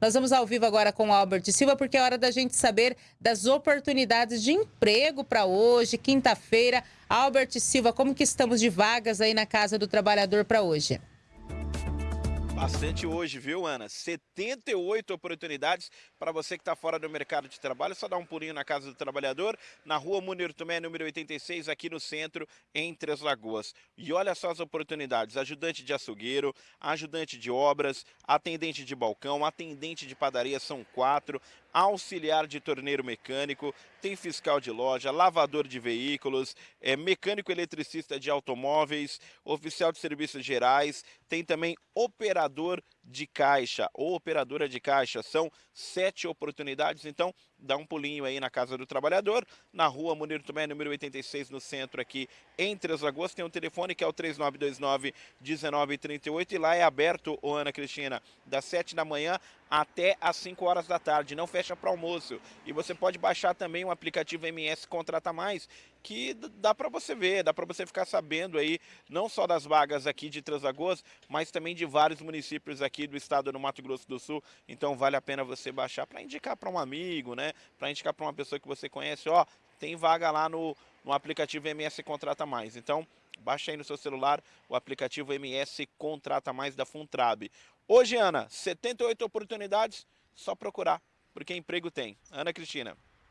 Nós vamos ao vivo agora com o Albert Silva, porque é hora da gente saber das oportunidades de emprego para hoje, quinta-feira. Albert Silva, como que estamos de vagas aí na Casa do Trabalhador para hoje? Bastante hoje, viu, Ana? 78 oportunidades para você que está fora do mercado de trabalho. Só dá um pulinho na Casa do Trabalhador, na rua Munir Tomé, número 86, aqui no centro, em Três Lagoas. E olha só as oportunidades: ajudante de açougueiro, ajudante de obras, atendente de balcão, atendente de padaria, são quatro, auxiliar de torneiro mecânico, tem fiscal de loja, lavador de veículos, é, mecânico eletricista de automóveis, oficial de serviços gerais, tem também operador governador de caixa ou operadora de caixa. São sete oportunidades, então dá um pulinho aí na Casa do Trabalhador, na rua Munir Tomé, número 86, no centro aqui em Três Lagoas. Tem um telefone que é o 3929-1938 e lá é aberto, ô Ana Cristina, das 7 da manhã até às 5 horas da tarde, não fecha para almoço. E você pode baixar também o aplicativo MS Contrata Mais, que dá para você ver, dá para você ficar sabendo aí, não só das vagas aqui de Três Lagoas, mas também de vários municípios aqui do estado do Mato Grosso do Sul. Então vale a pena você baixar para indicar para um amigo, né? Para indicar para uma pessoa que você conhece, ó, tem vaga lá no, no aplicativo MS Contrata Mais. Então, baixa aí no seu celular o aplicativo MS Contrata Mais da Funtrab. Hoje, Ana, 78 oportunidades, só procurar, porque emprego tem. Ana Cristina.